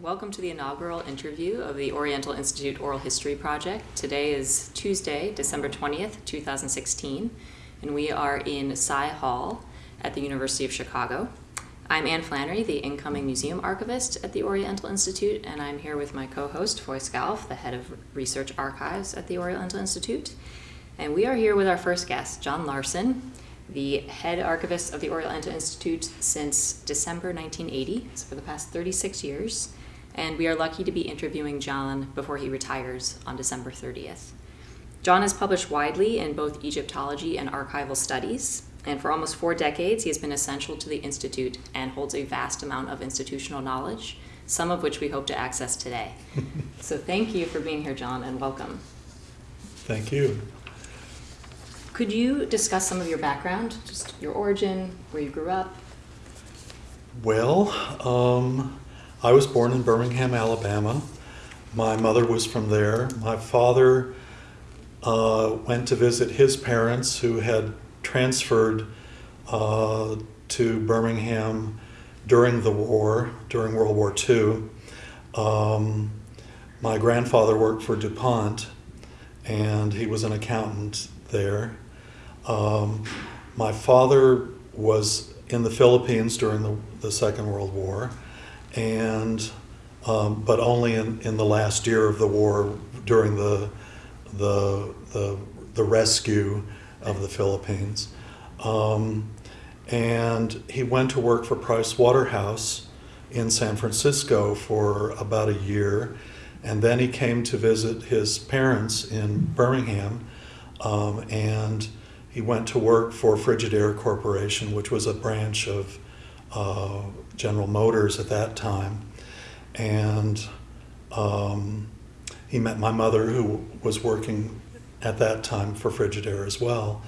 welcome to the inaugural interview of the Oriental Institute Oral History Project. Today is Tuesday, December 20th, 2016, and we are in Cy Hall at the University of Chicago. I'm Anne Flannery, the incoming museum archivist at the Oriental Institute, and I'm here with my co-host, Foy Scalf, the head of research archives at the Oriental Institute. And we are here with our first guest, John Larson, the head archivist of the Oriental Institute since December 1980, so for the past 36 years. And we are lucky to be interviewing John before he retires on December 30th. John has published widely in both Egyptology and archival studies, and for almost four decades he has been essential to the Institute and holds a vast amount of institutional knowledge, some of which we hope to access today. so thank you for being here, John, and welcome. Thank you. Could you discuss some of your background, just your origin, where you grew up? Well, um, I was born in Birmingham, Alabama. My mother was from there. My father uh, went to visit his parents who had transferred uh, to Birmingham during the war, during World War II. Um, my grandfather worked for DuPont and he was an accountant there. Um, my father was in the Philippines during the, the Second World War, and um, but only in, in the last year of the war during the the the, the rescue of the Philippines. Um, and he went to work for Price Waterhouse in San Francisco for about a year, and then he came to visit his parents in Birmingham, um, and he went to work for Frigidaire Corporation, which was a branch of uh, General Motors at that time. And um, he met my mother, who was working at that time for Frigidaire as well.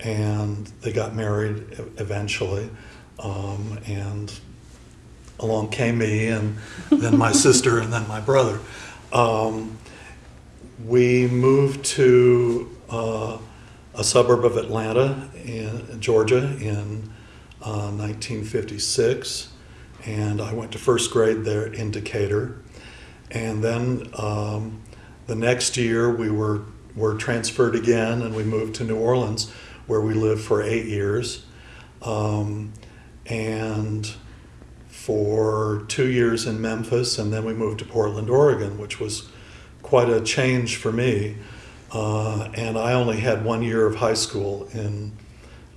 And they got married eventually. Um, and along came me, and then my sister, and then my brother. Um, we moved to uh, a suburb of Atlanta, in Georgia, in uh, 1956, and I went to first grade there in Decatur, and then um, the next year we were were transferred again, and we moved to New Orleans, where we lived for eight years, um, and for two years in Memphis, and then we moved to Portland, Oregon, which was quite a change for me. Uh, and I only had one year of high school in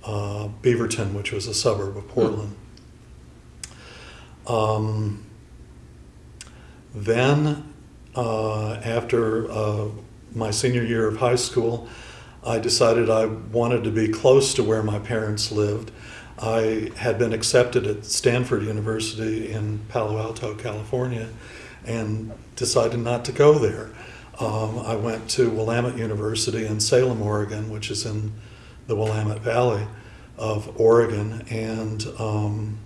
uh, Beaverton, which was a suburb of Portland. Um, then, uh, after uh, my senior year of high school, I decided I wanted to be close to where my parents lived. I had been accepted at Stanford University in Palo Alto, California, and decided not to go there. Um, I went to Willamette University in Salem, Oregon, which is in the Willamette Valley of Oregon, and um,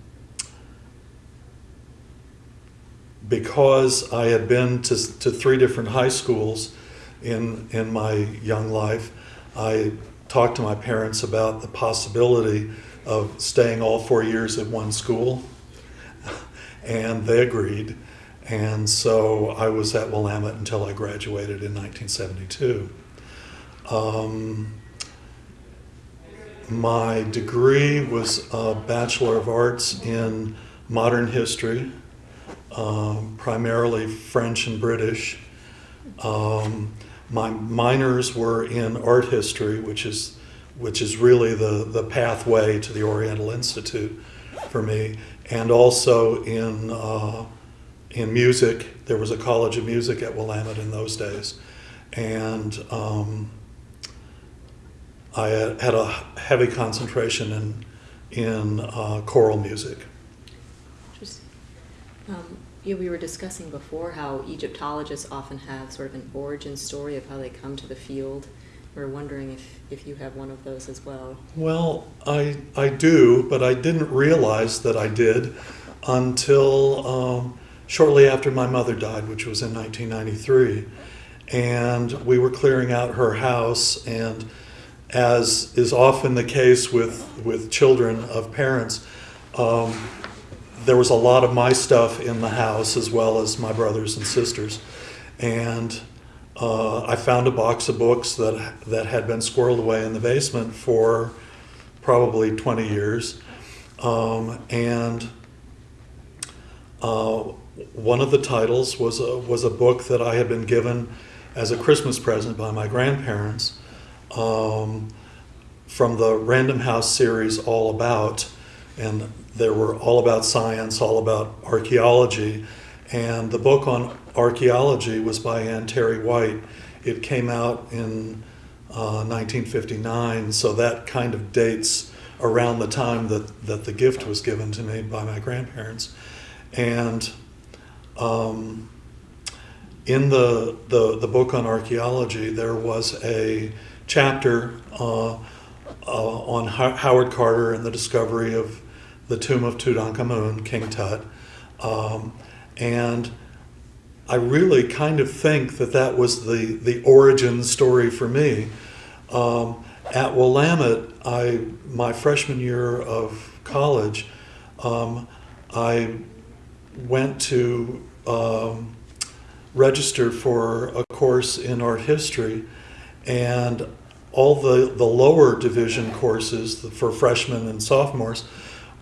because I had been to, to three different high schools in, in my young life, I talked to my parents about the possibility of staying all four years at one school, and they agreed. And so I was at Willamette until I graduated in 1972. Um, my degree was a Bachelor of Arts in Modern History, um, primarily French and British. Um, my minors were in art history, which is which is really the, the pathway to the Oriental Institute for me, and also in uh, in music. There was a college of music at Willamette in those days. And um, I had a heavy concentration in, in uh, choral music. Interesting. Um, yeah, we were discussing before how Egyptologists often have sort of an origin story of how they come to the field. We we're wondering if, if you have one of those as well. Well, I, I do, but I didn't realize that I did until um, shortly after my mother died, which was in 1993. And we were clearing out her house, and as is often the case with, with children of parents, um, there was a lot of my stuff in the house as well as my brothers and sisters. And uh, I found a box of books that, that had been squirreled away in the basement for probably 20 years. Um, and uh, one of the titles was a, was a book that I had been given as a Christmas present by my grandparents um, from the Random House series All About. And there were all about science, all about archaeology. And the book on archaeology was by Anne Terry White. It came out in uh, 1959, so that kind of dates around the time that, that the gift was given to me by my grandparents. And um, in the, the, the book on archaeology, there was a chapter uh, uh, on Ho- Howard Carter and the discovery of the tomb of Tutankhamun, King Tut. Um, and I really kind of think that that was the, the origin story for me. Um, at Willamette, I, my freshman year of college, um, I went to um, register for a course in art history, and all the, the lower division courses for freshmen and sophomores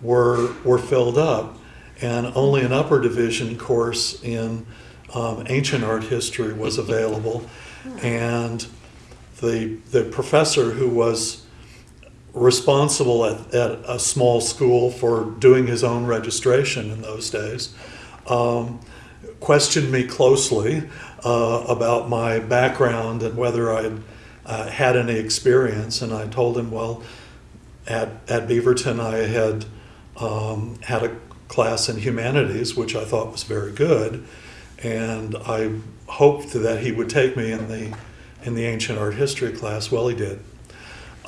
were, were filled up, and only an upper division course in um, ancient art history was available. And the, the professor who was responsible at, at a small school for doing his own registration in those days um, questioned me closely uh, about my background and whether I'd uh, had any experience. And I told him, well, at, at Beaverton, I had um, had a class in humanities, which I thought was very good. And I hoped that he would take me in the, in the ancient art history class. Well, he did.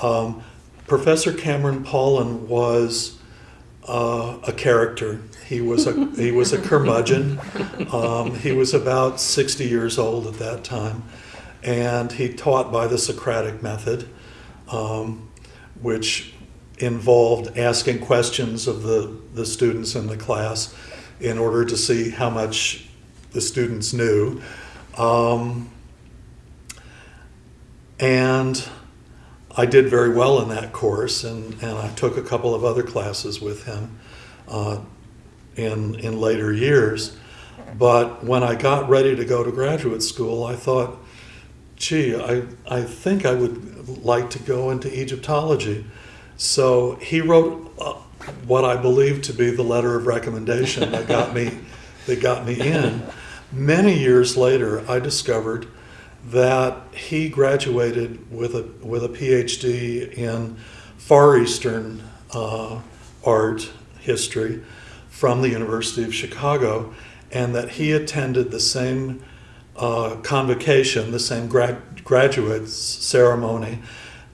Um, Professor Cameron Paulin was uh, a character. He was a he was a curmudgeon. Um, he was about sixty years old at that time, and he taught by the Socratic method, um, which involved asking questions of the the students in the class in order to see how much the students knew, um, and I did very well in that course, and, and I took a couple of other classes with him uh, in, in later years. But when I got ready to go to graduate school, I thought, gee, I, I think I would like to go into Egyptology. So he wrote uh, what I believe to be the letter of recommendation that got me, that got me in. Many years later, I discovered that he graduated with a with a PhD in Far Eastern uh, art history from the University of Chicago, and that he attended the same uh, convocation, the same grad, graduate ceremony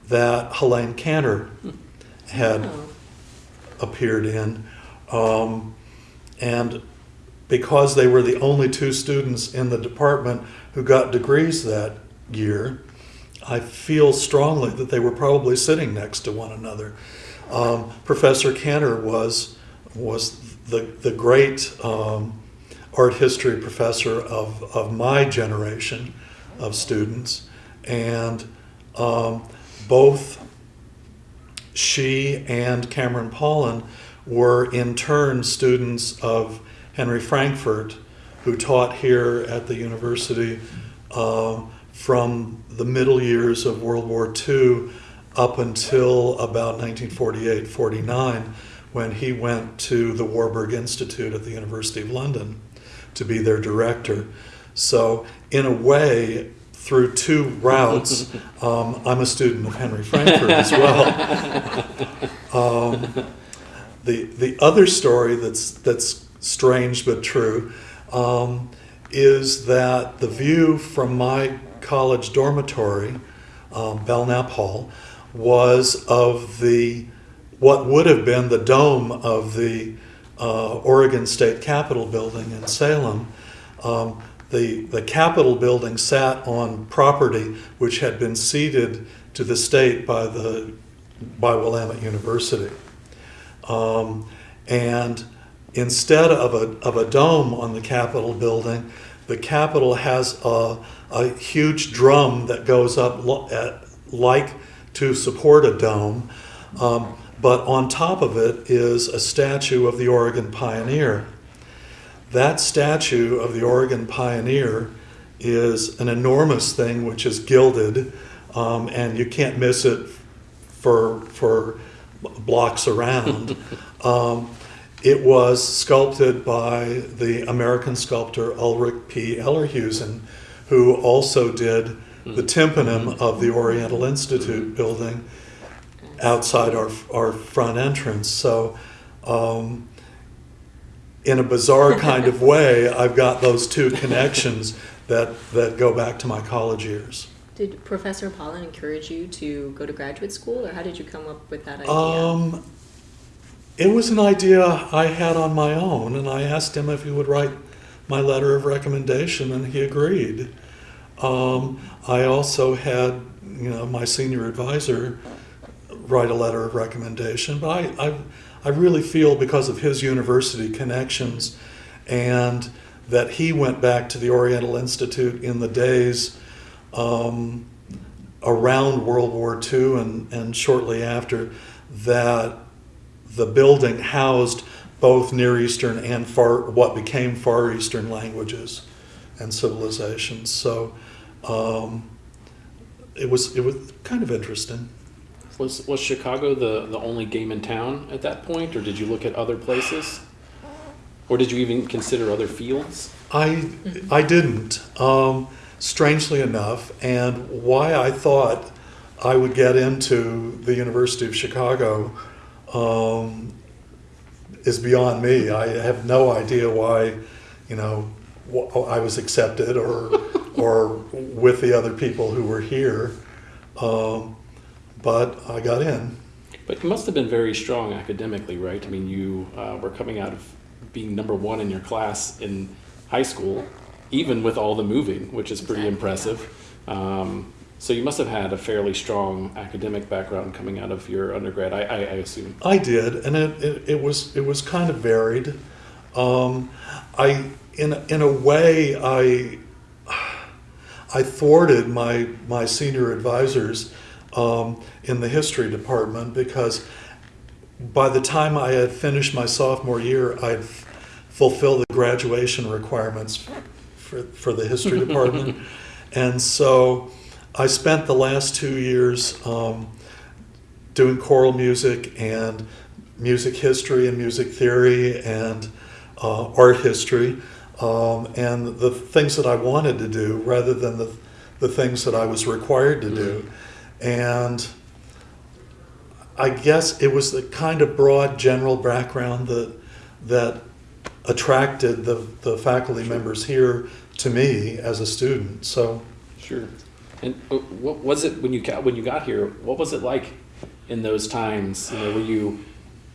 that Helene Kantor had Oh. appeared in, um, and because they were the only two students in the department who got degrees that year, I feel strongly that they were probably sitting next to one another. Um, Professor Kantor was was the the great um, art history professor of of my generation of students, and um, both she and Cameron Paulin were in turn students of Henry Frankfort, who taught here at the university um, from the middle years of World War II up until about 1948 49, when he went to the Warburg Institute at the University of London to be their director. So, in a way, through two routes, um, I'm a student of Henry Frankfort as well. Um, the the other story that's that's strange but true um, is that the view from my college dormitory, um, Belknap Hall, was of the what would have been the dome of the uh, Oregon State Capitol building in Salem. Um, the, the Capitol building sat on property which had been ceded to the state by the by Willamette University. Um, and instead of a, of a dome on the Capitol building, the Capitol has a, a huge drum that goes up at, like to support a dome. Um, but on top of it is a statue of the Oregon Pioneer. That statue of the Oregon Pioneer is an enormous thing which is gilded, um, and you can't miss it for, for blocks around. um, it was sculpted by the American sculptor Ulric P. Ellerhusen, who also did the tympanum of the Oriental Institute building outside our, our front entrance. So, um, in a bizarre kind of way, I've got those two connections that, that go back to my college years. Did Professor Pollen encourage you to go to graduate school, or how did you come up with that idea? Um, it was an idea I had on my own, and I asked him if he would write my letter of recommendation, and he agreed. Um, I also had, you know, my senior advisor write a letter of recommendation, but I, I, I really feel because of his university connections and that he went back to the Oriental Institute in the days um, around World War II and, and shortly after, that the building housed both Near Eastern and far, what became Far Eastern languages and civilizations. So um, it was it was kind of interesting. Was was Chicago the the only game in town at that point, or did you look at other places, or did you even consider other fields? I I didn't. Um, strangely enough, and why I thought I would get into the University of Chicago um, is beyond me. I have no idea why, you know, I was accepted or or with the other people who were here, um, but I got in. But you must have been very strong academically, right? I mean, you uh, were coming out of being number one in your class in high school, even with all the moving, which is pretty Exactly, impressive. Um, so you must have had a fairly strong academic background coming out of your undergrad, I, I, I assume. I did, and it, it, it was it was kind of varied. Um, I in in a way I I thwarted my my senior advisors um, in the history department because by the time I had finished my sophomore year, I'd fulfilled the graduation requirements for, for the history department. and so I spent the last two years um, doing choral music and music history and music theory and uh, art history um, and the things that I wanted to do rather than the, the things that I was required to do. And I guess it was the kind of broad general background that that attracted the, the faculty members here to me as a student. So Sure. And uh, what was it when you got when you got here? What was it like in those times? You know, were you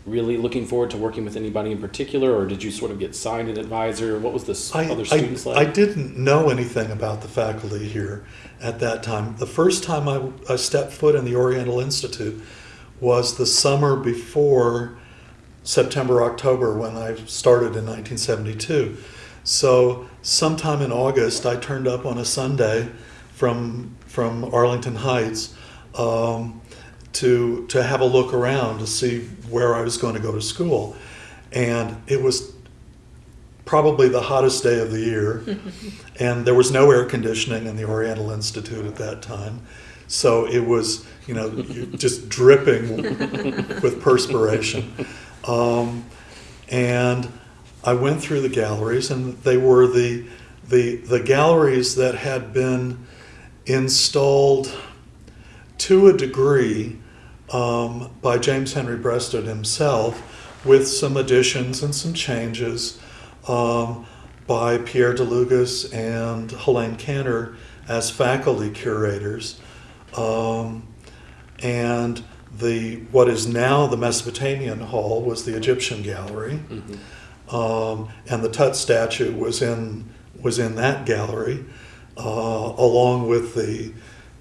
really looking forward to working with anybody in particular, or did you sort of get signed an advisor? What was the I, other I, students I like? didn't know anything about the faculty here at that time. The first time I, I stepped foot in the Oriental Institute was the summer before September, October when I started in 1972. So sometime in August, I turned up on a Sunday from from Arlington Heights um, to to have a look around to see where I was going to go to school, and it was probably the hottest day of the year, and there was no air conditioning in the Oriental Institute at that time, so it was you know just dripping with perspiration, um, and I went through the galleries, and they were the the the galleries that had been installed to a degree um, by James Henry Breasted himself, with some additions and some changes um, by Pierre Delougaz and Helene Kantor as faculty curators. Um, and the what is now the Mesopotamian Hall was the Egyptian Gallery, um, and the Tut statue was in was in that gallery, uh, along with the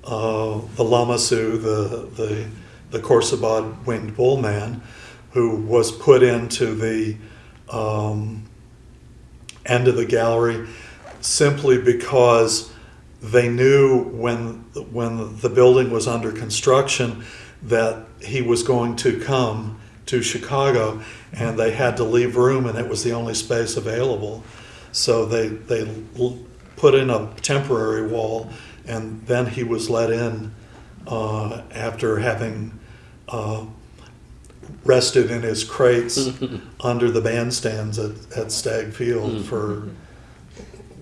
uh, the Lamassu, the the the Khorsabad winged bull man, who was put into the um, end of the gallery simply because they knew when when the building was under construction that he was going to come to Chicago and they had to leave room and it was the only space available. So they they put in a temporary wall and then he was let in uh, after having uh, rested in his crates under the bandstands at, at Stagg Field for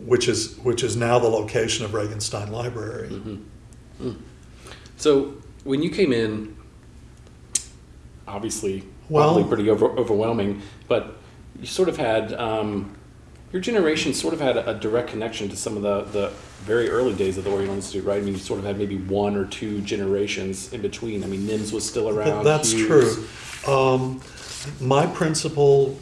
which is which is now the location of Regenstein Library. So when you came in, obviously, Well- probably pretty over, overwhelming, but you sort of had um, your generation sort of had a, a direct connection to some of the, the very early days of the Oriental Institute, right? I mean, you sort of had maybe one or two generations in between. I mean, Nims was still around. That's Hughes. true. Um, my principal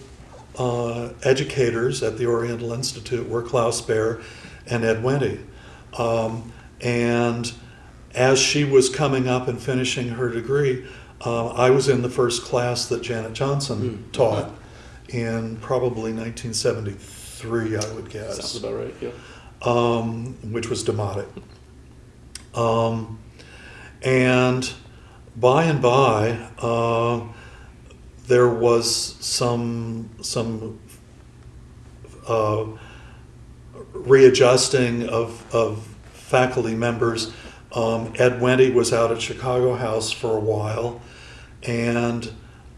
uh, educators at the Oriental Institute were Klaus Baer and Ed Wente. Um, and as she was coming up and finishing her degree, uh, I was in the first class that Janet Johnson Mm. taught in probably 1973, I would guess Sounds about right. Yeah. um, which was Demotic. Um, and by and by, uh, there was some some uh, readjusting of, of faculty members. Um, Ed Wente was out at Chicago House for a while, and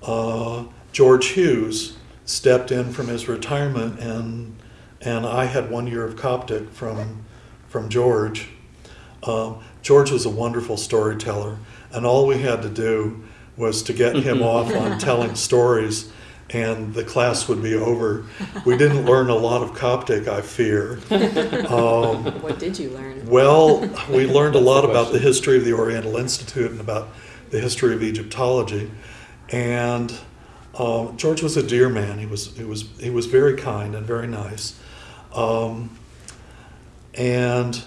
uh, George Hughes stepped in from his retirement, and and I had one year of Coptic from from George. Um, George was a wonderful storyteller, and all we had to do was to get him off on telling stories, and the class would be over. We didn't learn a lot of Coptic, I fear. Um, What did you learn? well, we learned a lot the about the history of the Oriental Institute and about the history of Egyptology. And uh, George was a dear man. He was he was he was very kind and very nice. Um, and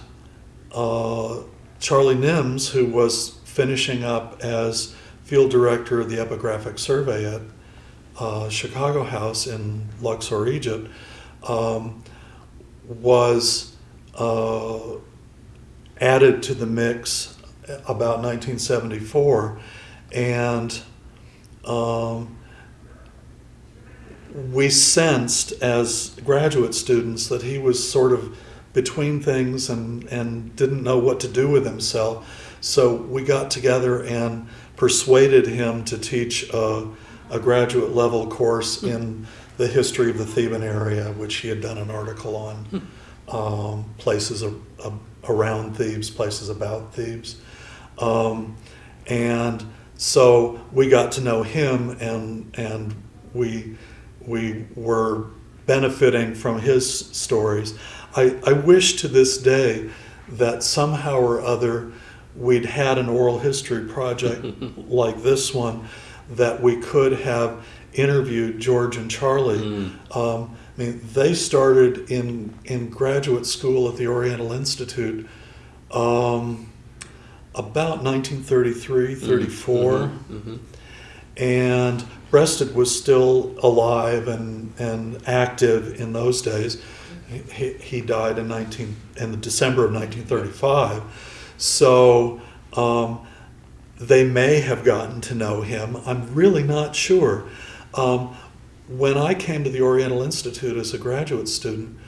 uh, Charlie Nims, who was finishing up as field director of the Epigraphic Survey at uh, Chicago House in Luxor, Egypt, um, was uh, added to the mix about 1974, and um, we sensed as graduate students that he was sort of between things and, and didn't know what to do with himself. So we got together and persuaded him to teach a, a graduate level course in the history of the Theban area, which he had done an article on um, places a, a, around Thebes, places about Thebes. Um, and so we got to know him and, and we, we were benefiting from his stories. I, I wish to this day that somehow or other we'd had an oral history project like this one that we could have interviewed George and Charlie. Um, I mean, they started in in graduate school at the Oriental Institute um, about 1933, 34, hmm and Breasted was still alive and, and active in those days. He, he died in 19 in December of 1935, so um, they may have gotten to know him. I'm really not sure. Um, when I came to the Oriental Institute as a graduate student,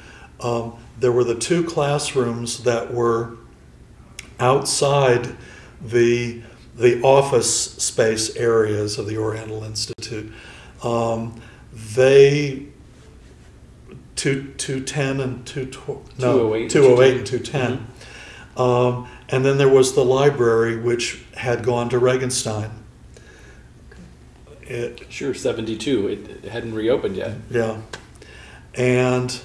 um, there were the two classrooms that were outside the the office space areas of the Oriental Institute. Um, they two two ten and two no 208 and two oh eight and two ten, Mm-hmm. um, and then there was the library which had gone to Regenstein. It, Sure, 72. It, it hadn't reopened yet. yeah. And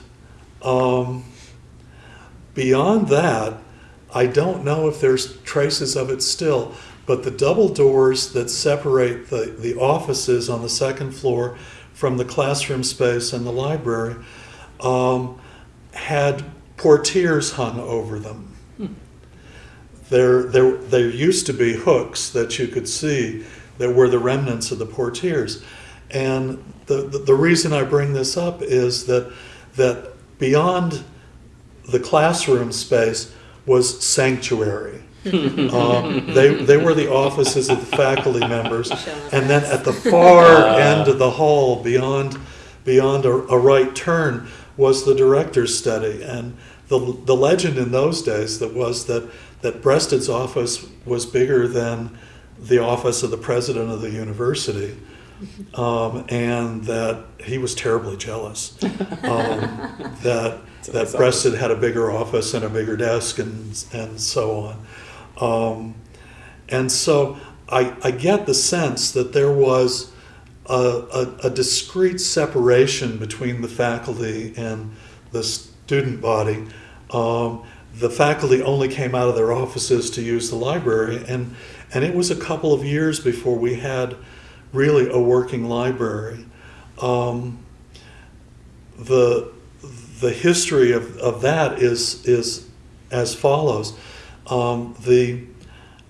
um, beyond that, I don't know if there's traces of it still, but the double doors that separate the, the offices on the second floor from the classroom space and the library um, had portieres hung over them. There, there, there used to be hooks that you could see that were the remnants of the portieres. And the, the, the reason I bring this up is that, that beyond the classroom space was sanctuary. Um, they, they were the offices of the faculty members. And then at the far end of the hall, beyond, beyond a, a right turn, was the director's study. And the, the legend in those days that was that, that Breasted's office was bigger than the office of the president of the university. Um, and that he was terribly jealous. Um, that So that that's Breasted had a bigger office and a bigger desk and and so on. Um, and so I, I get the sense that there was a, a, a discrete separation between the faculty and the student body. Um, the faculty only came out of their offices to use the library, and, and it was a couple of years before we had really a working library. Um, the, the history of, of that is, is as follows. Um, the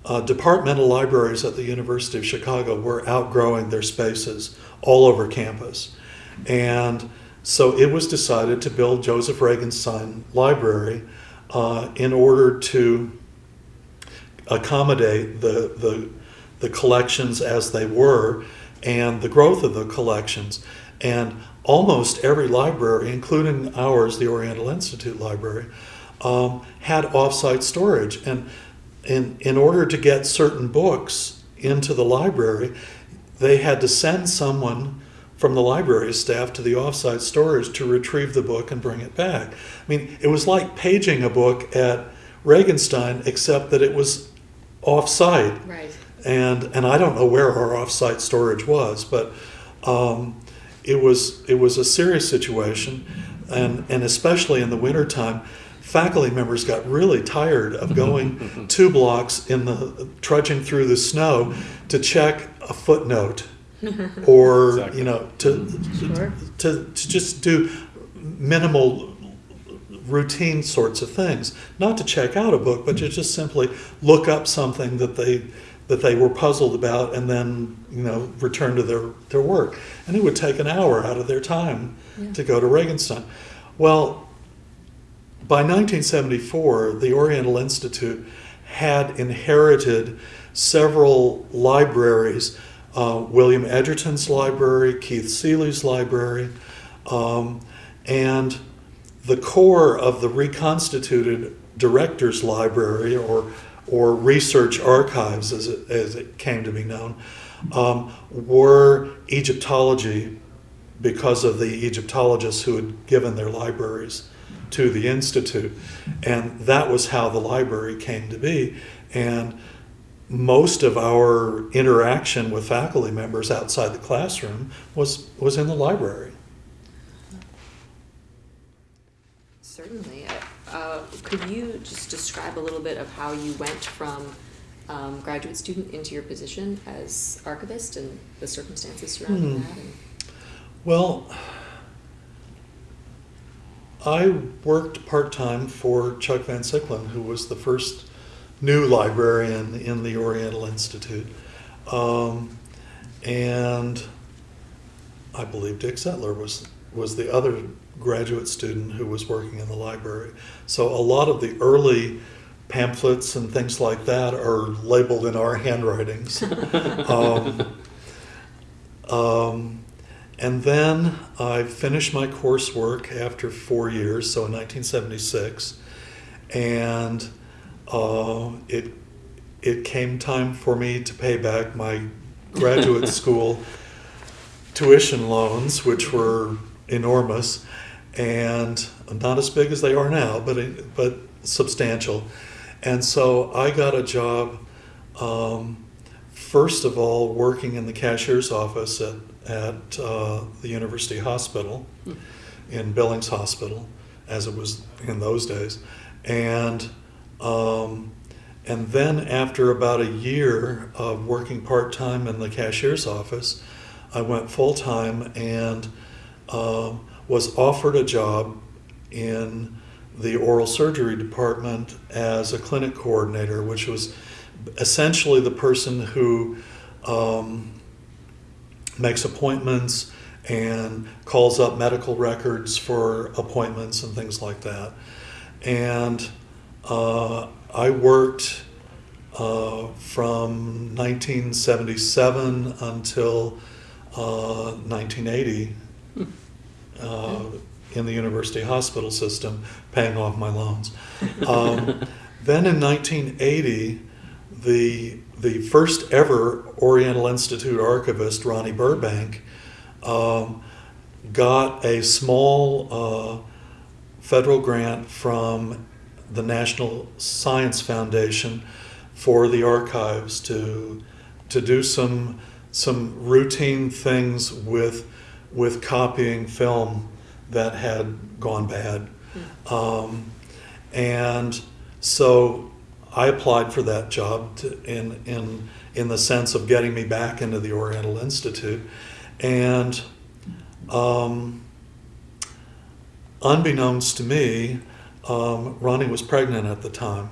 uh, departmental libraries at the University of Chicago were outgrowing their spaces all over campus. And so it was decided to build Joseph Regenstein Library uh, in order to accommodate the, the, the collections as they were and the growth of the collections. And almost every library, including ours, the Oriental Institute Library, um, had offsite storage. And in, in order to get certain books into the library, they had to send someone from the library staff to the offsite storage to retrieve the book and bring it back. I mean, it was like paging a book at Regenstein, except that it was offsite Right. and and I don't know where our offsite storage was, but um, it was it was a serious situation, and and especially in the wintertime, faculty members got really tired of going two blocks in the trudging through the snow to check a footnote, or Exactly. you know to, mm-hmm. Sure. to to just do minimal routine sorts of things not to check out a book but to mm-hmm. just simply look up something that they that they were puzzled about and then you know return to their their work and it would take an hour out of their time Yeah. to go to Regenstein well by 1974 the Oriental Institute had inherited several libraries uh, William Edgerton's library Keith Seele's library um, and the core of the reconstituted director's library or or research archives as it, as it came to be known um, were Egyptology because of the Egyptologists who had given their libraries to the institute and that was how the library came to be and most of our interaction with faculty members outside the classroom was was in the library Certainly. Uh, could you just describe a little bit of how you went from um, graduate student into your position as archivist and the circumstances surrounding Hmm. that? Well, I worked part time for Chuck Van Siclen, who was the first new librarian in the Oriental Institute. Um, and I believe Dick Zettler was, was the other graduate student who was working in the library. So a lot of the early pamphlets and things like that are labeled in our handwritings. um, um, and then I finished my coursework after four years, so in 1976, and uh, it it came time for me to pay back my graduate school tuition loans, which were enormous and not as big as they are now, but but substantial. And so I got a job. Um, first of all, working in the cashier's office at, at uh, the University Hospital, in Billings Hospital, as it was in those days. And, um, and then after about a year of working part time in the cashier's office, I went full time and um, was offered a job in the oral surgery department as a clinic coordinator, which was essentially the person who um, makes appointments and calls up medical records for appointments and things like that. And uh, I worked uh, from 1977 until uh, 1980 uh, in the university hospital system, paying off my loans. Um, then in 1980, the the first ever Oriental Institute archivist, Ronnie Burbank, um, got a small uh, federal grant from the National Science Foundation for the archives to to do some some routine things with with copying film that had gone bad, um, and so I applied for that job to, in in in the sense of getting me back into the Oriental Institute, and um, unbeknownst to me, um, Ronnie was pregnant at the time,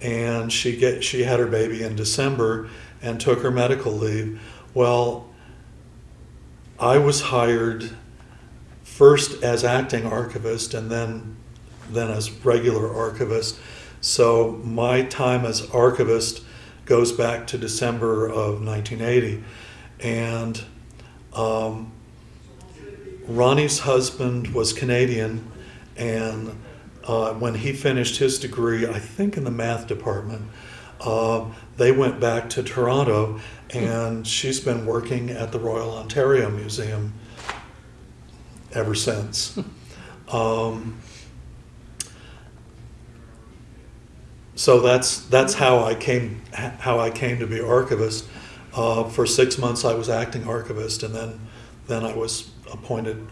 and she get she had her baby in December and took her medical leave. Well, I was hired first as acting archivist and then then as regular archivist. So my time as archivist goes back to December of 1980, and um, Ronnie's husband was Canadian, and uh, when he finished his degree, I think in the math department, uh, they went back to Toronto, and she's been working at the Royal Ontario Museum ever since. Um, so that's that's how I came how I came to be archivist. Uh, for six months, I was acting archivist, and then then I was appointed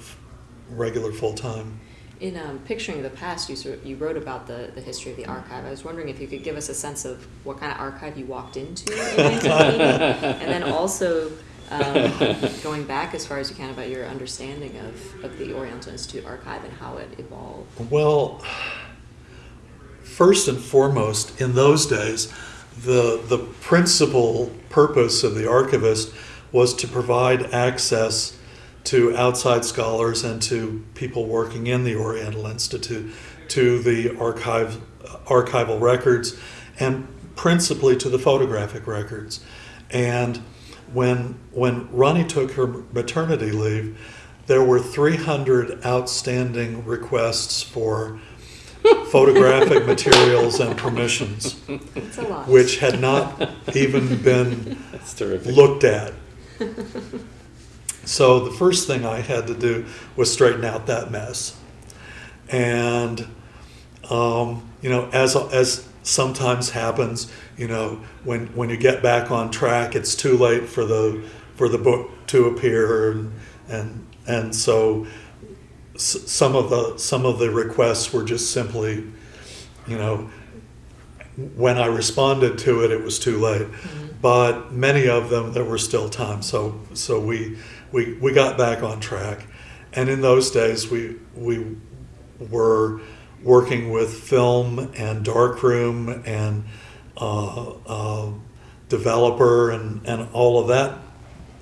regular full time. In um, picturing the past, you sort of, you wrote about the, the history of the archive. I was wondering if you could give us a sense of what kind of archive you walked into in 1980, and then also um, going back as far as you can about your understanding of, of the Oriental Institute archive and how it evolved. Well, first and foremost, in those days, the the principal purpose of the archivist was to provide access to outside scholars and to people working in the Oriental Institute to the archive archival records and principally to the photographic records. And when when Ronnie took her maternity leave, there were 300 outstanding requests for photographic materials and permissions, It's a lot. which had not even been That's terrific. looked at. So the first thing I had to do was straighten out that mess. And, um, you know, as, as sometimes happens, you know, when, when you get back on track, it's too late for the, for the book to appear. And, and, and so s- some of the, some of the requests were just simply, you know, when I responded to it, it was too late. But many of them, there were still time. So, so we, we, we got back on track. And in those days, we, we were working with film and darkroom and uh, uh, developer and, and all of that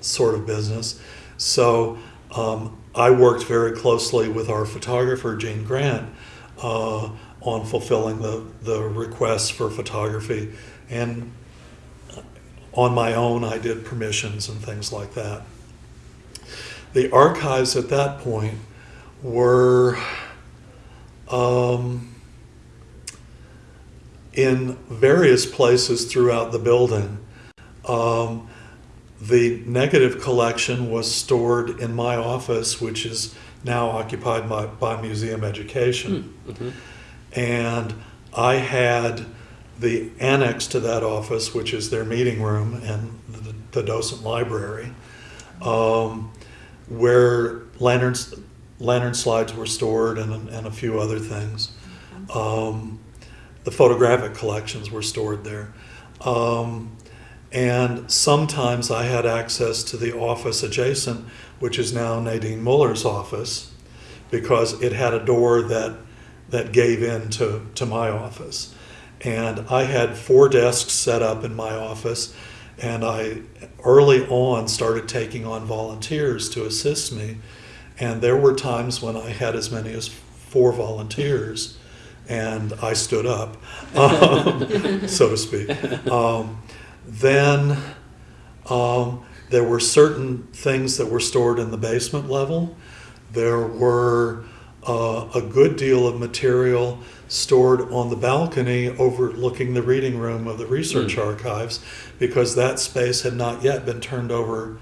sort of business. So um, I worked very closely with our photographer, Jane Grant, uh, on fulfilling the, the requests for photography. And on my own, I did permissions and things like that. The archives at that point were um, in various places throughout the building. Um, the negative collection was stored in my office, which is now occupied by, by Museum Education. And I had the annex to that office, which is their meeting room and the, the docent library, um, where lanterns, lantern slides were stored and, and a few other things. Um, the photographic collections were stored there. Um, and sometimes I had access to the office adjacent, which is now Nadine Moeller's office, because it had a door that, that gave in to, to my office. And I had four desks set up in my office, and I early on started taking on volunteers to assist me. And there were times when I had as many as four volunteers, and I stood up, um, so to speak. Um, then um, there were certain things that were stored in the basement level. There were uh, a good deal of material stored on the balcony overlooking the reading room of the research archives because that space had not yet been turned over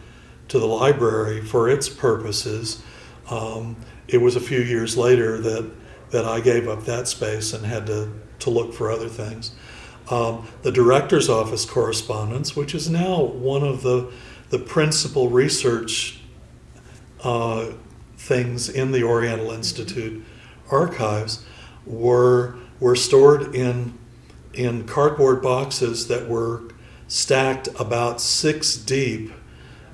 to the library for its purposes. Um, it was a few years later that, that I gave up that space and had to, to look for other things. Um, the director's office correspondence, which is now one of the, the principal research uh, things in the Oriental Institute archives, were, were stored in, in cardboard boxes that were stacked about six deep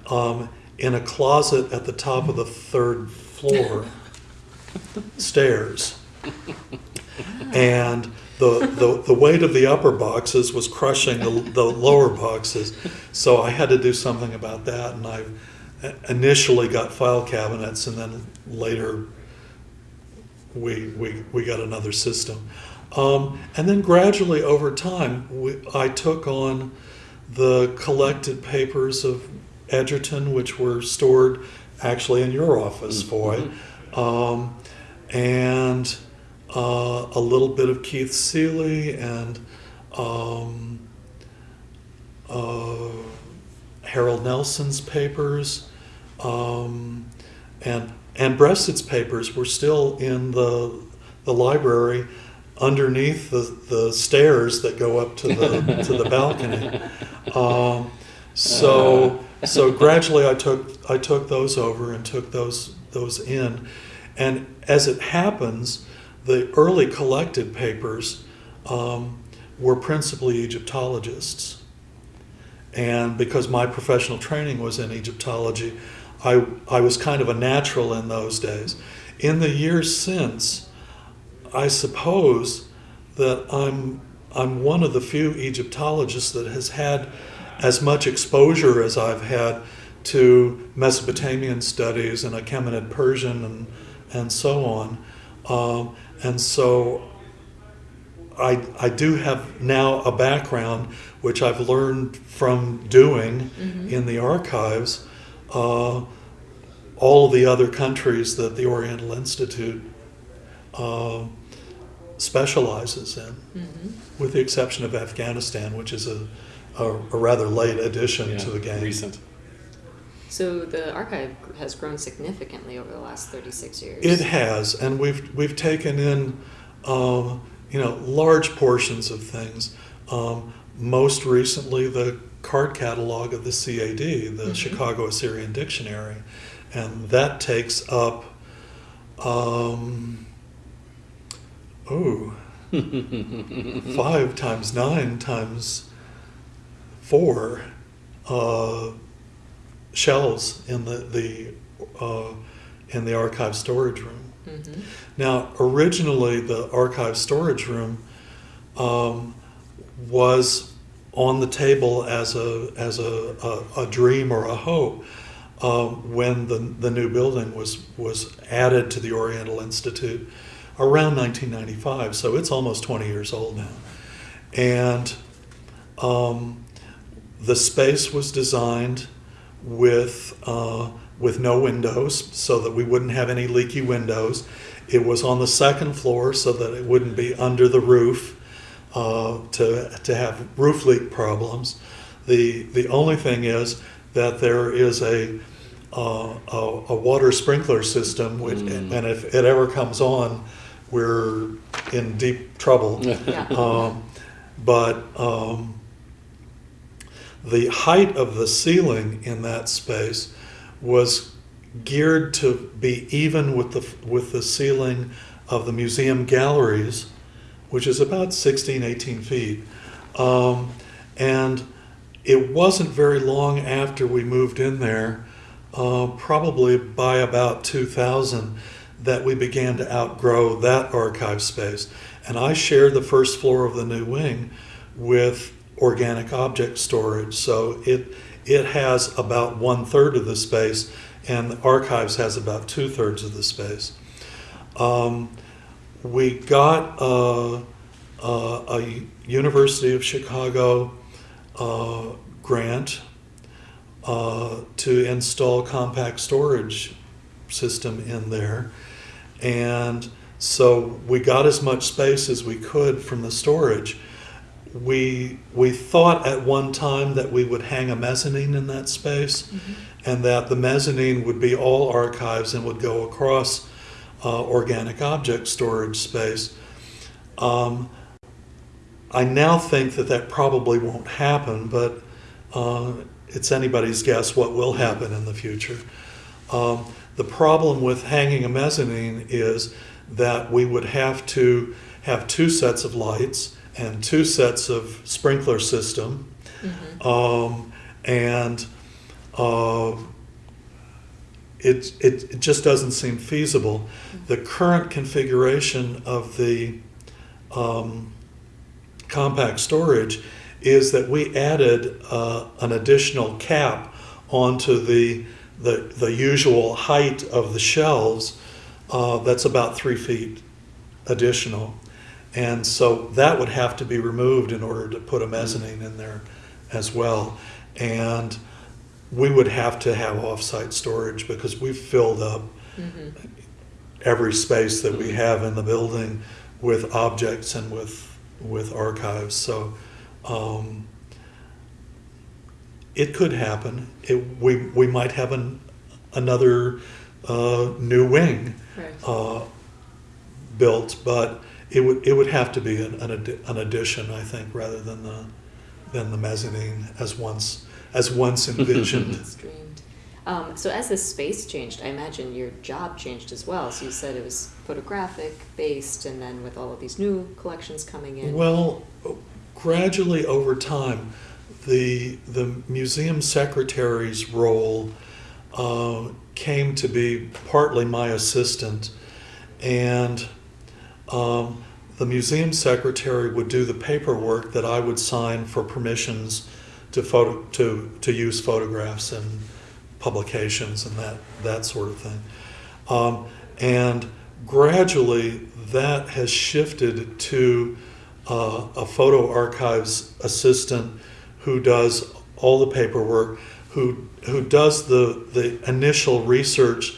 um, in a closet at the top of the third floor stairs. And the, the, the weight of the upper boxes was crushing the, the lower boxes. So I had to do something about that. And I initially got file cabinets, and then later we, we, we got another system. Um, and then gradually over time, we, I took on the collected papers of Edgerton, which were stored actually in your office, Foy, um, and uh, a little bit of Keith Seele and um, uh, Harold Nelson's papers, um, and and Breasted's papers were still in the the library underneath the, the stairs that go up to the to the balcony. Um, so so gradually I took I took those over and took those those in, and as it happens, the early collected papers um, were principally Egyptologists. And because my professional training was in Egyptology, I, I was kind of a natural in those days. In the years since, I suppose that I'm, I'm one of the few Egyptologists that has had as much exposure as I've had to Mesopotamian studies and Achaemenid Persian and, and so on. Um, and so I, I do have now a background which I've learned from doing in the archives uh, all of the other countries that the Oriental Institute uh, specializes in, with the exception of Afghanistan, which is a, a, a rather late addition Yeah, to the game. Recent. So the archive has grown significantly over the last 36 years. It has, and we've we've taken in, um, you know, large portions of things. Um, most recently, the card catalog of the CAD, the Chicago Assyrian Dictionary, and that takes up, um, oh, five times nine times four uh, shelves in the the uh, in the archive storage room. Mhm. Now, originally, the archive storage room um, was on the table as a as a, a, a dream or a hope um, when the the new building was was added to the Oriental Institute around 1995. So it's almost 20 years old now, and um, the space was designed with uh, with no windows, so that we wouldn't have any leaky windows. It was on the second floor, so that it wouldn't be under the roof uh, to to have roof leak problems. The the only thing is that there is a uh, a, a water sprinkler system, which, Mm. and if it ever comes on, we're in deep trouble. Um, but um, the height of the ceiling in that space was geared to be even with the with the ceiling of the museum galleries, which is about 16, 18 feet. Um, and it wasn't very long after we moved in there, uh, probably by about 2000, that we began to outgrow that archive space. And I shared the first floor of the new wing with organic object storage. So it, it has about one third of the space, and the archives has about two thirds of the space. Um, we got uh, uh, a University of Chicago uh, grant uh, to install compact storage system in there. And so we got as much space as we could from the storage. We, we thought at one time that we would hang a mezzanine in that space and that the mezzanine would be all archives and would go across uh, organic object storage space. Um, I now think that that probably won't happen, but uh, it's anybody's guess what will happen in the future. Um, the problem with hanging a mezzanine is that we would have to have two sets of lights and two sets of sprinkler system, um, and uh, it, it, it just doesn't seem feasible. The current configuration of the um, compact storage is that we added uh, an additional cap onto the, the, the usual height of the shelves uh, that's about three feet additional. And so that would have to be removed in order to put a mezzanine in there as well. And we would have to have off-site storage because we've filled up every space that we have in the building with objects and with with archives. So um, it could happen. It, we we might have an, another uh, new wing Right. uh, built, but it would it would have to be an, an, addi- an addition, I think, rather than the than the mezzanine as once as once envisioned. Um, so as this space changed, I imagine your job changed as well. So you said it was photographic based, and then with all of these new collections coming in. Well, gradually over time, the the museum secretary's role uh, came to be partly my assistant, and um, the museum secretary would do the paperwork that I would sign for permissions to photo to to use photographs and publications and that that sort of thing. Um, and gradually, that has shifted to uh, a photo archives assistant who does all the paperwork, who who does the the initial research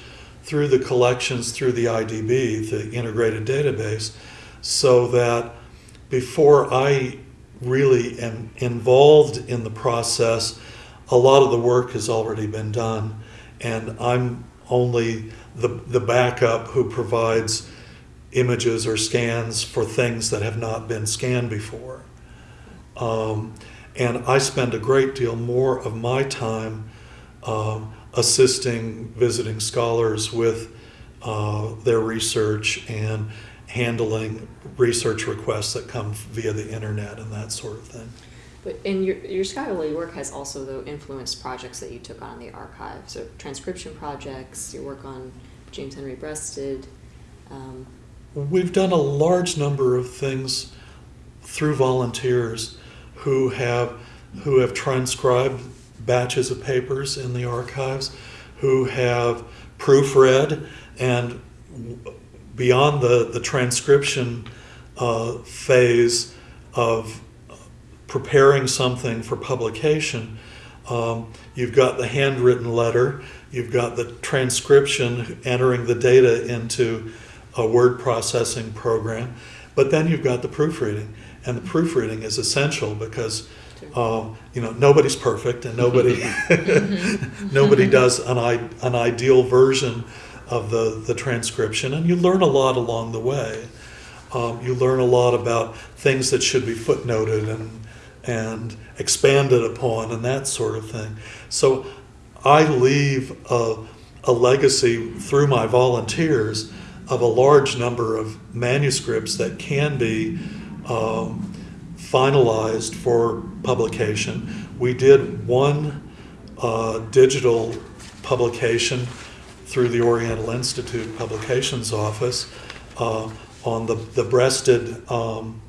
through the collections through the IDB, the integrated database, so that before I really am involved in the process, a lot of the work has already been done, and I'm only the the backup who provides images or scans for things that have not been scanned before. Um, and I spend a great deal more of my time um, assisting visiting scholars with uh, their research and handling research requests that come via the internet and that sort of thing. But and your your scholarly work has also though influenced projects that you took on in the archive. So transcription projects, your work on James Henry Breasted. Um, We've done a large number of things through volunteers who have who have transcribed batches of papers in the archives, who have proofread and beyond the, the transcription uh, phase of preparing something for publication, um, you've got the handwritten letter, you've got the transcription entering the data into a word processing program, but then you've got the proofreading. And the proofreading is essential because um, you know nobody's perfect and nobody nobody does an, I, an ideal version of the, the transcription and you learn a lot along the way. Um, you learn a lot about things that should be footnoted and and expanded upon and that sort of thing. So i leave a, a legacy through my volunteers of a large number of manuscripts that can be um, finalized for publication. We did one uh, digital publication through the Oriental Institute Publications Office uh, on the, the Breasted um,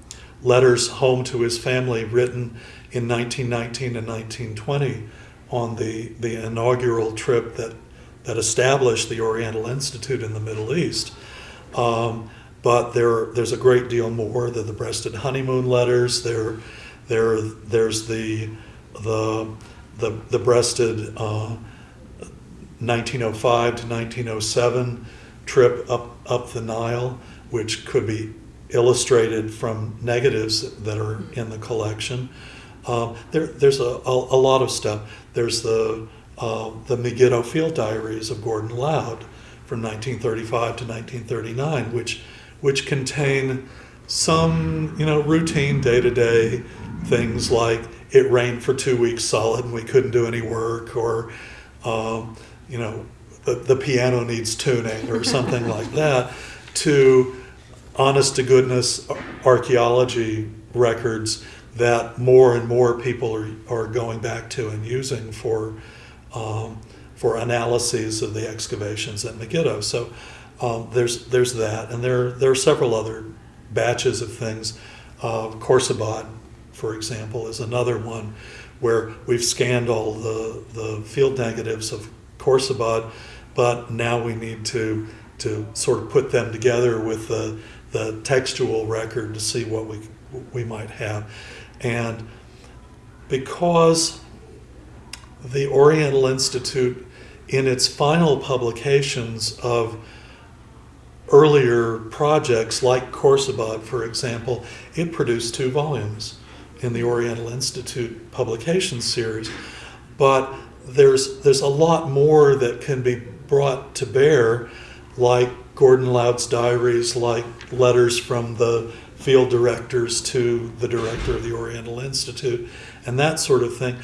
letters home to his family written in 1919 and 1920 on the, the inaugural trip that, that established the Oriental Institute in the Middle East. Um, but there, there's a great deal more. There are the Breasted honeymoon letters. There, there, there's the, the, the, the Breasted uh, 1905 to 1907 trip up, up the Nile, which could be illustrated from negatives that are in the collection. Um, there, there's a, a, a lot of stuff. There's the, uh, the Megiddo Field Diaries of Gordon Loud from 1935 to 1939, which, which contain some, you know, routine day-to-day things like it rained for two weeks solid and we couldn't do any work, or, um, you know, the, the piano needs tuning or something like that, to honest to goodness archaeology records that more and more people are, are going back to and using for, um, for analyses of the excavations at Megiddo. So um, there's, there's that, and there, there are several other batches of things. Uh, Khorsabad, for example, is another one where we've scanned all the, the field negatives of Khorsabad, but now we need to, to sort of put them together with the, the textual record to see what we, we might have. And because the Oriental Institute, in its final publications of earlier projects like Khorsabad, for example, it produced two volumes in the Oriental Institute publication series. But there's, there's a lot more that can be brought to bear, like Gordon Loud's diaries, like letters from the field directors to the director of the Oriental Institute, and that sort of thing.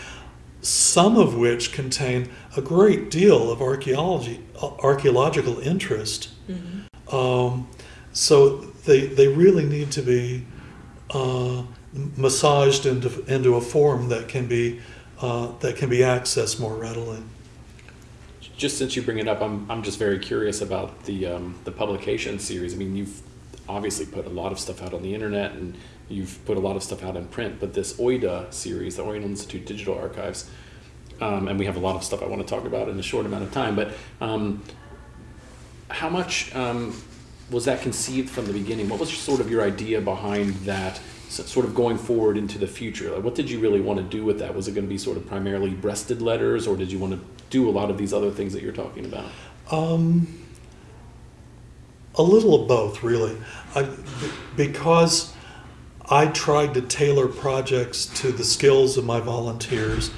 Some of which contain a great deal of archaeology, archaeological interest. Mm-hmm. Um, so they, they really need to be uh, massaged into, into a form that can be uh, that can be accessed more readily. Just since you bring it up, I'm, I'm just very curious about the um, the publication series. I mean, you've obviously put a lot of stuff out on the internet and you've put a lot of stuff out in print, but this OIDA series, the Oriental Institute Digital Archives, um, and we have a lot of stuff I want to talk about in a short amount of time, but um, how much um, was that conceived from the beginning? What was sort of your idea behind that, sort of going forward into the future? Like, what did you really want to do with that? Was it going to be sort of primarily Breasted letters, or did you want to do a lot of these other things that you're talking about? Um, a little of both, really. I, because I tried to tailor projects to the skills of my volunteers,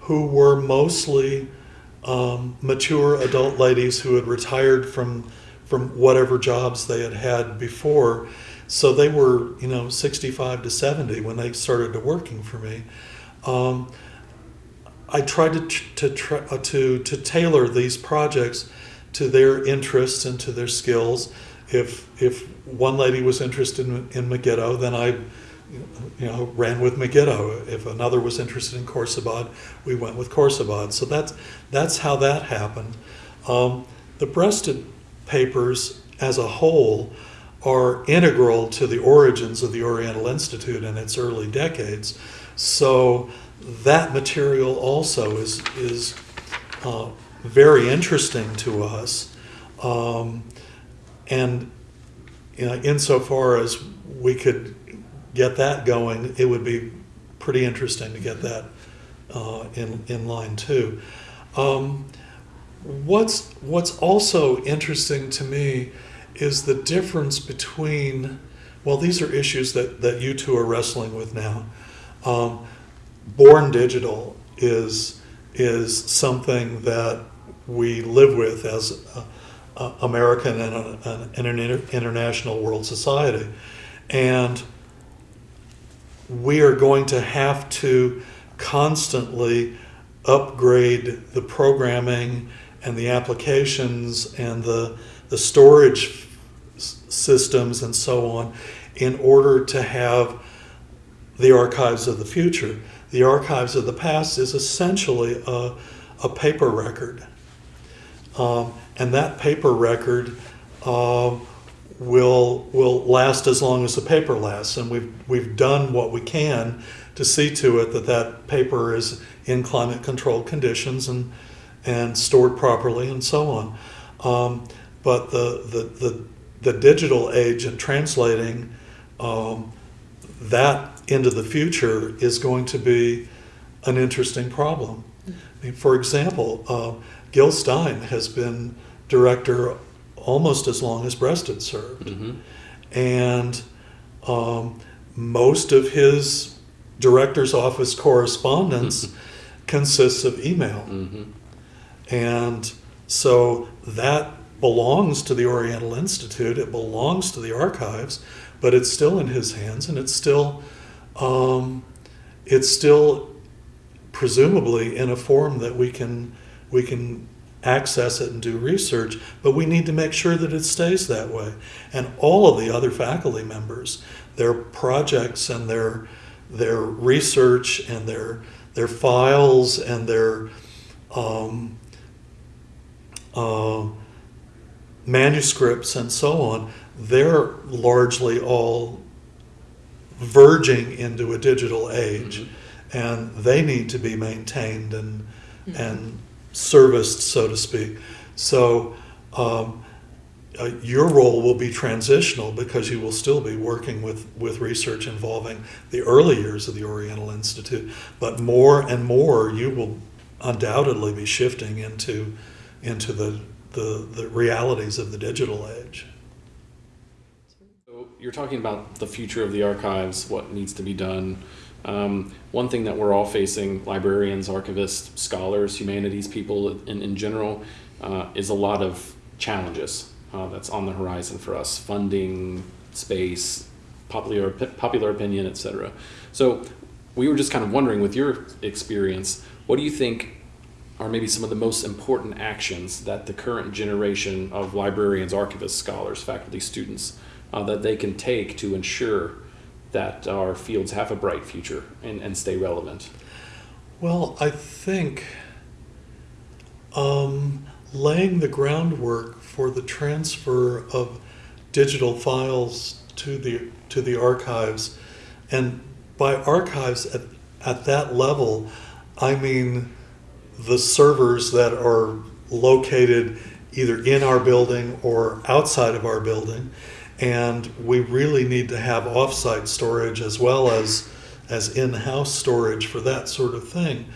who were mostly um, mature adult ladies who had retired from from whatever jobs they had had before. So they were, you know, 65 to 70 when they started to working for me. Um, I tried to to, uh, to to tailor these projects to their interests and to their skills. If if one lady was interested in, in Megiddo, then I you know ran with Megiddo. If another was interested in Khorsabad, we went with Khorsabad. So that's that's how that happened. Um, the Breasted papers as a whole are integral to the origins of the Oriental Institute in its early decades. So that material also is is uh, very interesting to us. Um, and you know, insofar as we could get that going, it would be pretty interesting to get that uh, in, in line too. Um, what's, what's also interesting to me is the difference between, well, these are issues that, that you two are wrestling with now. Um, born digital is, is something that we live with as a, a American and, a, and an international world society. And we are going to have to constantly upgrade the programming and the applications and the, the storage systems and so on in order to have the archives of the future. The archives of the past is essentially a, a paper record. Um, and that paper record uh, will will last as long as the paper lasts. And we've we've done what we can to see to it that that paper is in climate controlled conditions and and stored properly and so on. Um, but the, the, the, the digital age and translating um, that into the future is going to be an interesting problem. I mean, for example, uh, Gil Stein has been director almost as long as Breasted served. Mm-hmm. And um, most of his director's office correspondence consists of email. Mm-hmm. And so that belongs to the Oriental Institute, it belongs to the archives, but it's still in his hands and it's still, um, it's still presumably in a form that we can, we can access it and do research, but we need to make sure that it stays that way. And all of the other faculty members, their projects and their, their research and their, their files and their, um, uh, manuscripts and so on, they're largely all verging into a digital age, and they need to be maintained and and serviced, so to speak. So. Um, uh, your role will be transitional because you will still be working with, with research involving the early years of the Oriental Institute, but more and more you will undoubtedly be shifting into into the, the, the realities of the digital age. So you're talking about the future of the archives, what needs to be done. Um, one thing that we're all facing, librarians, archivists, scholars, humanities people in, in general, uh, is a lot of challenges uh, that's on the horizon for us funding, space, popular, popular opinion, etc. So we were just kind of wondering, with your experience, what do you think are maybe some of the most important actions that the current generation of librarians, archivists, scholars, faculty, students, uh, that they can take to ensure that our fields have a bright future and, and stay relevant? Well, I think um, laying the groundwork for the transfer of digital files to the to the archives, and by archives at, at that level, I mean the servers that are located either in our building or outside of our building. And we really need to have offsite storage as well as, as in-house storage for that sort of thing.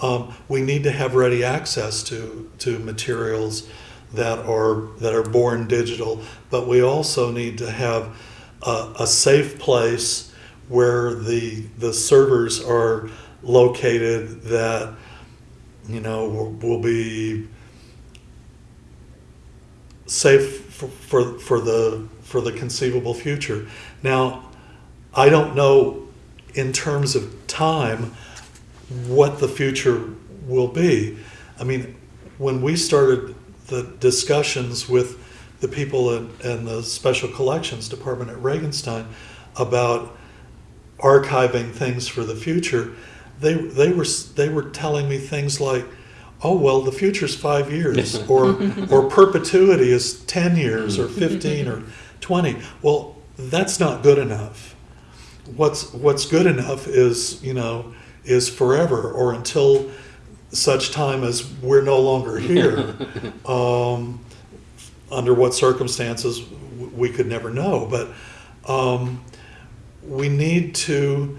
Um, we need to have ready access to, to materials that are, that are born digital, but we also need to have a, a safe place where the, the servers are located that you know, will, be safe for, for, for the for the conceivable future. Now, I don't know in terms of time what the future will be. I mean, when we started the discussions with the people in, in the Special Collections Department at Regenstein about archiving things for the future, they they were they were telling me things like, "Oh well, the future's five years," or or perpetuity is ten years, or fifteen, or twenty. Well, that's not good enough. What's what's good enough is you know is forever, or until such time as we're no longer here. um, under what circumstances we could never know, but um, we need to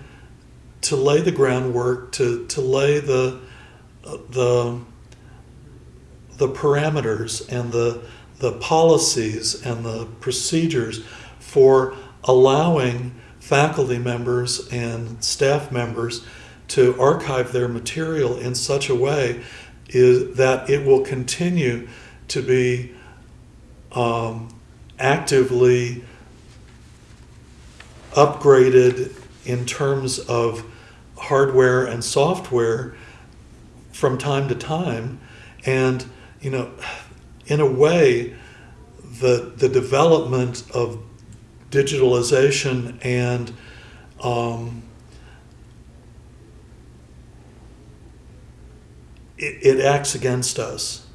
to lay the groundwork, to, to lay the, the, the parameters and the, the policies and the procedures for allowing faculty members and staff members to archive their material in such a way is that it will continue to be um, actively upgraded in terms of hardware and software from time to time. And, you know, in a way, the, the development of digitalization and um, it, it, acts against us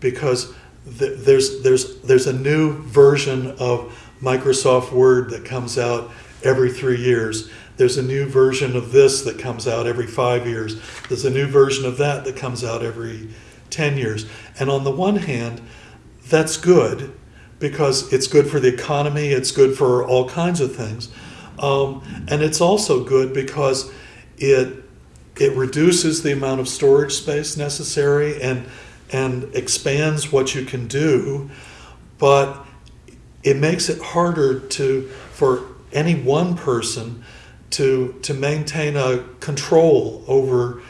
because th- there's, there's, there's a new version of Microsoft Word that comes out every three years there's a new version of this that comes out every five years. There's a new version of that that comes out every 10 years. And on the one hand, that's good because it's good for the economy, it's good for all kinds of things. Um, and it's also good because it, it reduces the amount of storage space necessary and, and expands what you can do. But it makes it harder to for any one person to to maintain a control over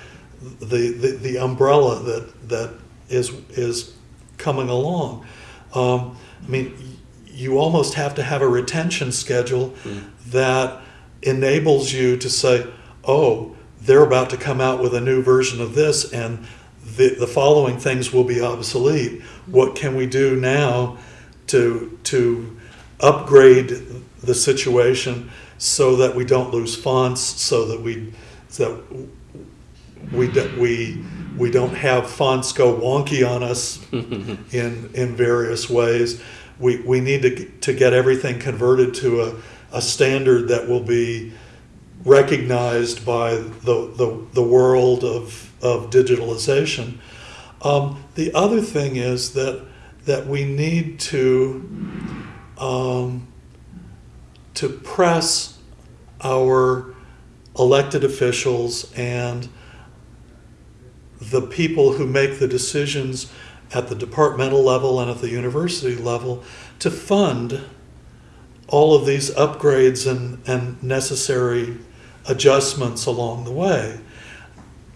the the, the umbrella that that is is coming along. Um, I mean, you almost have to have a retention schedule that enables you to say, "Oh, they're about to come out with a new version of this, and the the following things will be obsolete. What can we do now to to upgrade the situation so that we don't lose fonts, so that we so that we do- we we don't have fonts go wonky on us in in various ways. We we need to to get everything converted to a, a standard that will be recognized by the the, the world of of digitalization. Um, the other thing is that that we need to um, to press our elected officials and the people who make the decisions at the departmental level and at the university level to fund all of these upgrades and, and necessary adjustments along the way.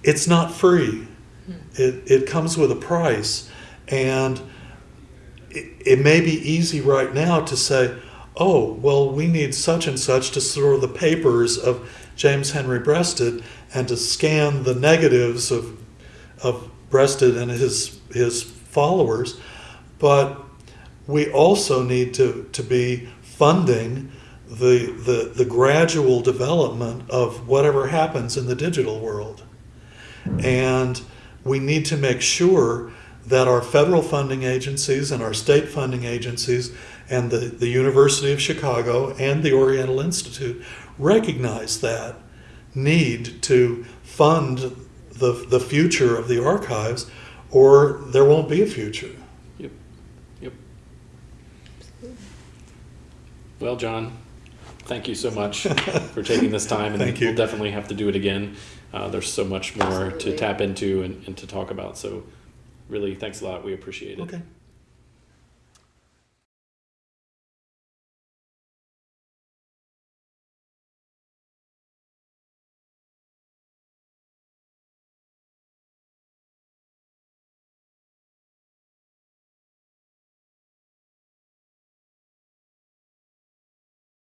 It's not free. Hmm. It, it comes with a price. And it, it may be easy right now to say, oh, well, we need such and such to store the papers of James Henry Breasted and to scan the negatives of, of Breasted and his, his followers. But we also need to, to be funding the, the, the gradual development of whatever happens in the digital world. And we need to make sure that our federal funding agencies and our state funding agencies and the, the University of Chicago and the Oriental Institute recognize that need to fund the, the future of the archives, or there won't be a future. Yep. Yep. Well, John, thank you so much for taking this time, and Thank you. we'll definitely have to do it again. Uh, there's so much more to tap into and, and to talk about. So, really, thanks a lot. We appreciate it. Okay.